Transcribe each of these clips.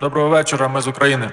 Доброго вечора, ми з України.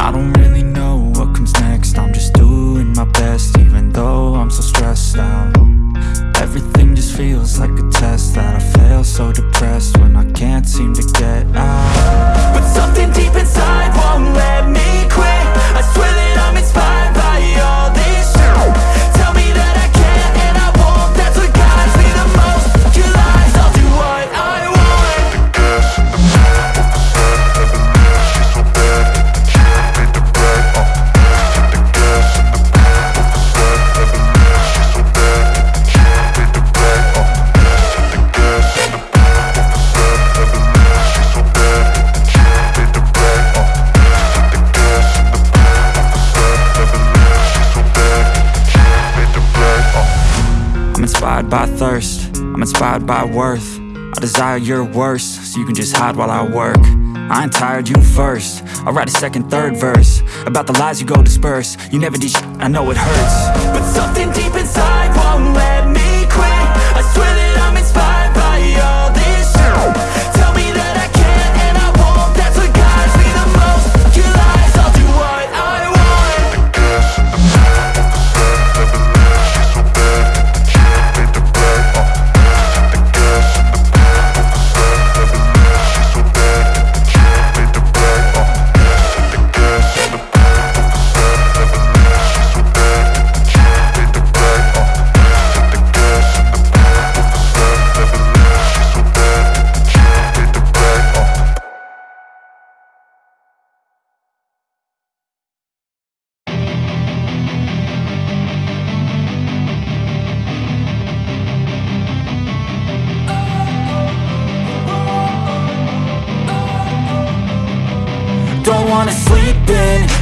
I don't really know what comes next. I'm just doing my best even though I'm so stressed out. Everything just feels like a inspired by thirst. I'm inspired by worth. I desire your worst So you can just hide while I work. I ain't tired, you first. I'll write a second, third verse About the lies you go disperse. You never did I know it hurts. But something deep inside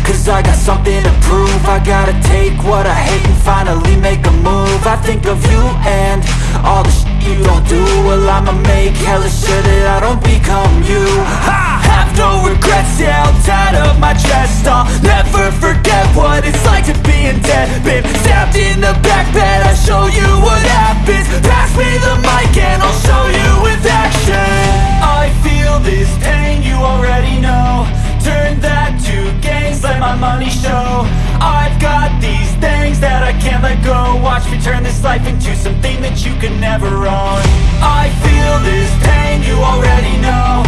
cause I got something to prove. I gotta take what I hate and finally make a move. I think of you and all the shit you don't do. Well I'ma make hella sure that I don't become turn this life into something that you can never own. I feel this pain, you already know.